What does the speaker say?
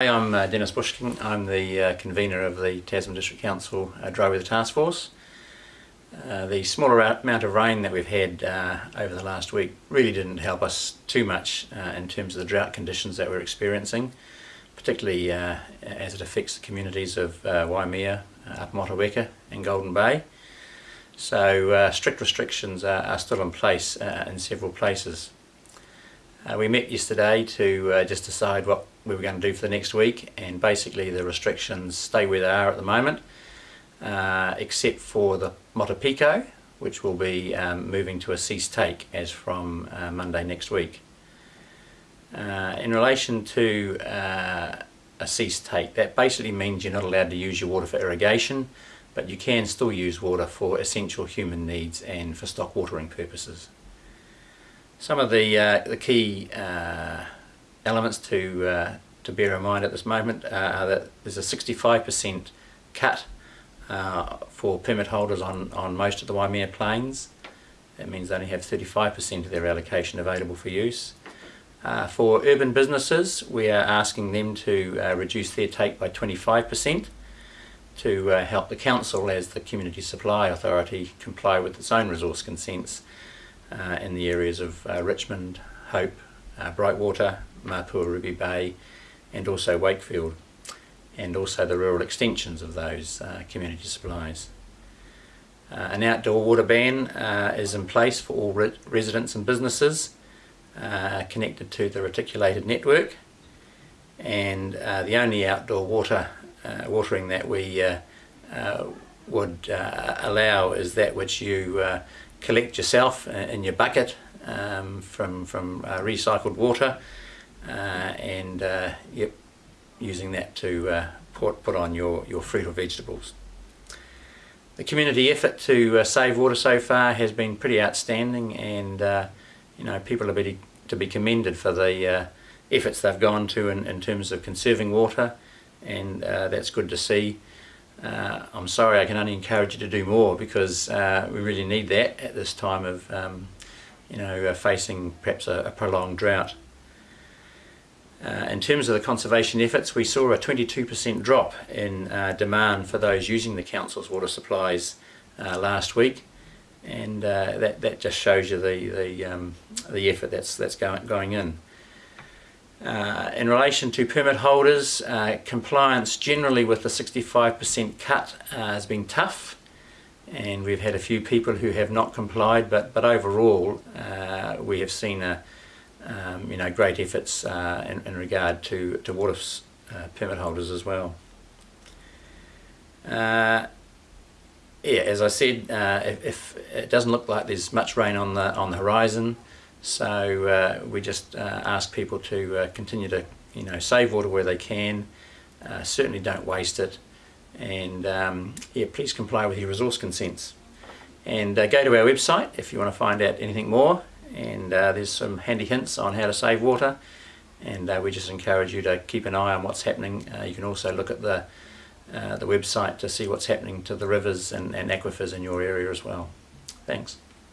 Hey, I'm uh, Dennis Bush-King. I'm the uh, convener of the Tasman District Council uh, Dry Weather Task Force. Uh, the smaller amount of rain that we've had uh, over the last week really didn't help us too much uh, in terms of the drought conditions that we're experiencing, particularly as it affects the communities of Waimea, Upper and Golden Bay. So strict restrictions are, are still in place in several places. Uh, we met yesterday to uh, just decide what we were going to do for the next week and basically the restrictions stay where they are at the moment uh, except for the Motupiko which will be um, moving to a cease take as from uh, Monday next week. Uh, in relation to uh, a cease take that basically means you're not allowed to use your water for irrigation but you can still use water for essential human needs and for stock watering purposes. Some of the uh, the key uh, elements to uh, to bear in mind at this moment uh, are that there's a 65% cut uh, for permit holders on on most of the Waimea plains. That means they only have 35% of their allocation available for use. Uh, for urban businesses, we are asking them to reduce their take by 25% to help the council as the Community Supply Authority comply with its own resource consents uh, in the areas of uh, Richmond, Hope, uh, Brightwater, Mapua, Ruby Bay and also Wakefield and also the rural extensions of those uh, community supplies. Uh, an outdoor water ban uh, is in place for all re residents and businesses connected to the reticulated network and the only outdoor water watering that we would allow is that which you collect yourself in your bucket um, from, from uh, recycled water uh, and uh, yep, using that to uh, put, put on your, your fruit or vegetables. The community effort to uh, save water so far has been pretty outstanding and uh, you know people are be, to be commended for the efforts they've gone to in, in terms of conserving water and that's good to see. Uh, I'm sorry I can only encourage you to do more because uh, we really need that at this time of um, you know uh, facing perhaps a, a prolonged drought. Uh, in terms of the conservation efforts we saw a 22% drop in uh, demand for those using the council's water supplies uh, last week and that, that just shows you the, the, um, the effort that's, that's going, going in. Uh, in relation to permit holders, uh, compliance generally with the 65% cut uh, has been tough and we've had a few people who have not complied but, but overall uh, we have seen a, um, you know, great efforts uh, in, in, regard to, to water permit holders as well. yeah, as I said, if, if, it doesn't look like there's much rain on the, on the horizon, so uh, we just uh, ask people to uh, continue to you know save water where they can, uh, certainly don't waste it, and um, yeah, please comply with your resource consents. And uh, go to our website if you want to find out anything more, and uh, there's some handy hints on how to save water, and we just encourage you to keep an eye on what's happening. you can also look at the the website to see what's happening to the rivers and, and aquifers in your area as well. Thanks.